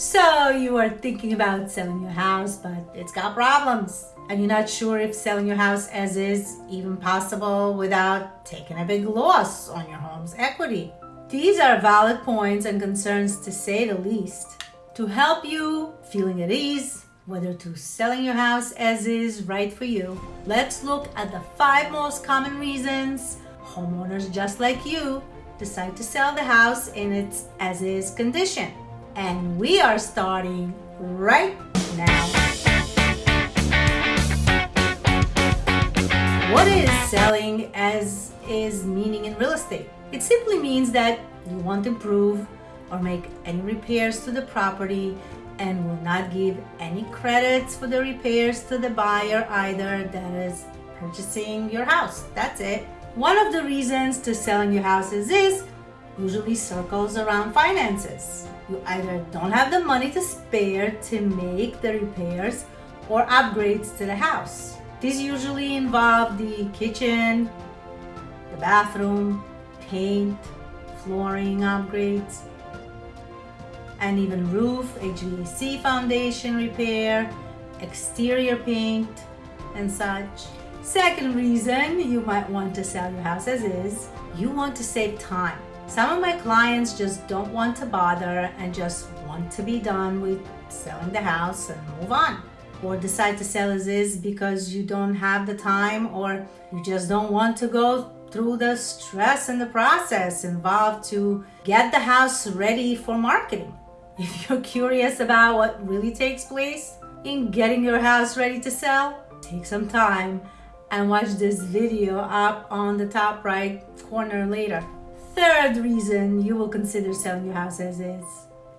So you are thinking about selling your house, but it's got problems. And you're not sure if selling your house as is even possible without taking a big loss on your home's equity. These are valid points and concerns to say the least. To help you feeling at ease, whether to selling your house as is right for you, let's look at the five most common reasons homeowners just like you decide to sell the house in its as is condition and we are starting right now. What is selling as is meaning in real estate? It simply means that you want to improve or make any repairs to the property and will not give any credits for the repairs to the buyer either that is purchasing your house. That's it. One of the reasons to selling your house is usually circles around finances. You either don't have the money to spare to make the repairs or upgrades to the house. These usually involve the kitchen, the bathroom, paint, flooring upgrades, and even roof, HVAC foundation repair, exterior paint, and such. Second reason you might want to sell your house as is, you want to save time. Some of my clients just don't want to bother and just want to be done with selling the house and move on. Or decide to sell as is because you don't have the time or you just don't want to go through the stress and the process involved to get the house ready for marketing. If you're curious about what really takes place in getting your house ready to sell, take some time and watch this video up on the top right corner later. Third reason you will consider selling your house as is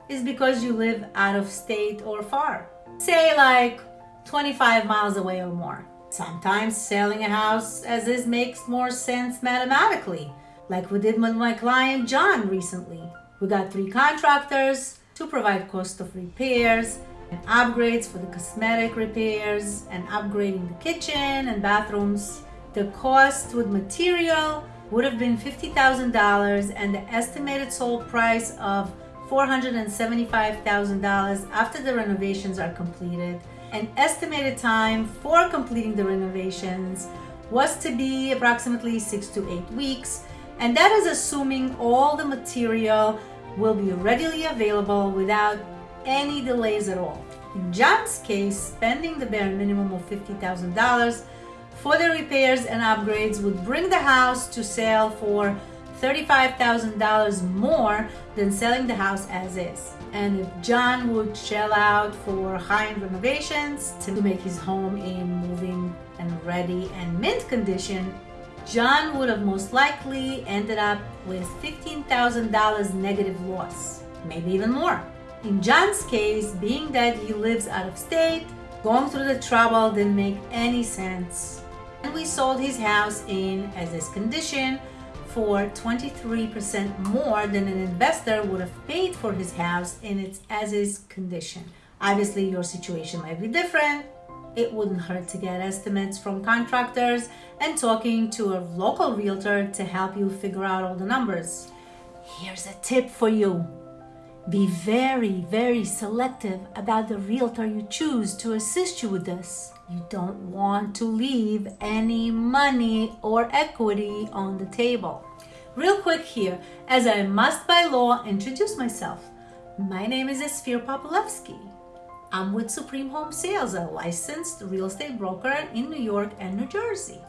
is because you live out of state or far. Say like 25 miles away or more. Sometimes selling a house as is makes more sense mathematically, like we did with my client John recently. We got three contractors to provide cost of repairs and upgrades for the cosmetic repairs and upgrading the kitchen and bathrooms. The cost with material would have been $50,000 and the estimated sold price of $475,000 after the renovations are completed. An estimated time for completing the renovations was to be approximately six to eight weeks, and that is assuming all the material will be readily available without any delays at all. In John's case, spending the bare minimum of $50,000 for the repairs and upgrades would bring the house to sale for $35,000 more than selling the house as is. And if John would shell out for high-end renovations to make his home in moving and ready and mint condition, John would have most likely ended up with $15,000 negative loss, maybe even more. In John's case, being that he lives out of state, going through the trouble didn't make any sense and we sold his house in as is condition for 23% more than an investor would have paid for his house in its as is condition. Obviously, your situation might be different. It wouldn't hurt to get estimates from contractors and talking to a local realtor to help you figure out all the numbers. Here's a tip for you. Be very, very selective about the realtor you choose to assist you with this. You don't want to leave any money or equity on the table. Real quick here, as I must by law introduce myself. My name is Esfir Popolevsky. I'm with Supreme Home Sales, a licensed real estate broker in New York and New Jersey.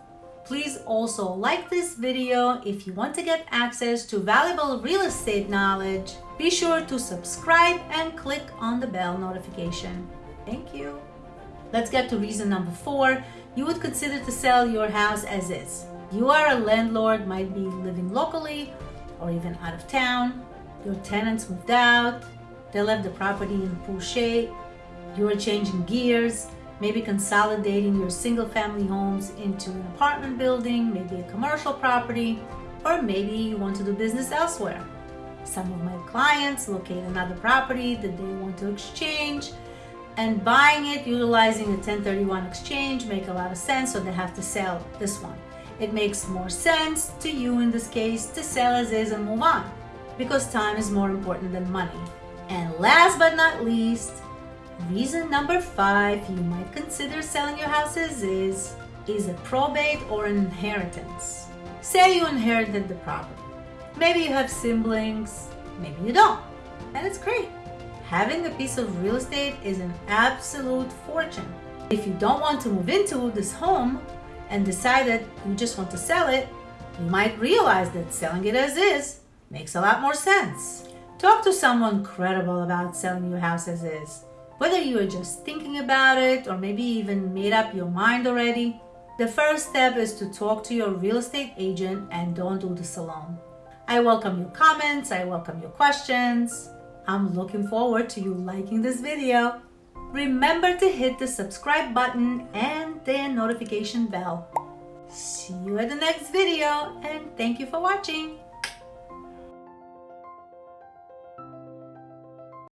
Please also like this video if you want to get access to valuable real estate knowledge. Be sure to subscribe and click on the bell notification. Thank you. Let's get to reason number four. You would consider to sell your house as is. You are a landlord, might be living locally or even out of town. Your tenants moved out. They left the property in poor shape. You are changing gears, maybe consolidating your single family homes into an apartment building, maybe a commercial property, or maybe you want to do business elsewhere. Some of my clients locate another property that they want to exchange and buying it utilizing a 1031 exchange make a lot of sense so they have to sell this one it makes more sense to you in this case to sell as is and move on because time is more important than money And last but not least, reason number five you might consider selling your houses is is a probate or an inheritance. Say you inherited the property. Maybe you have siblings, maybe you don't. And it's great. Having a piece of real estate is an absolute fortune. If you don't want to move into this home and decide that you just want to sell it, you might realize that selling it as is makes a lot more sense. Talk to someone credible about selling your house as is. Whether you are just thinking about it or maybe even made up your mind already, the first step is to talk to your real estate agent and don't do this alone. I welcome your comments, I welcome your questions. I'm looking forward to you liking this video. Remember to hit the subscribe button and the notification bell. See you at the next video and thank you for watching.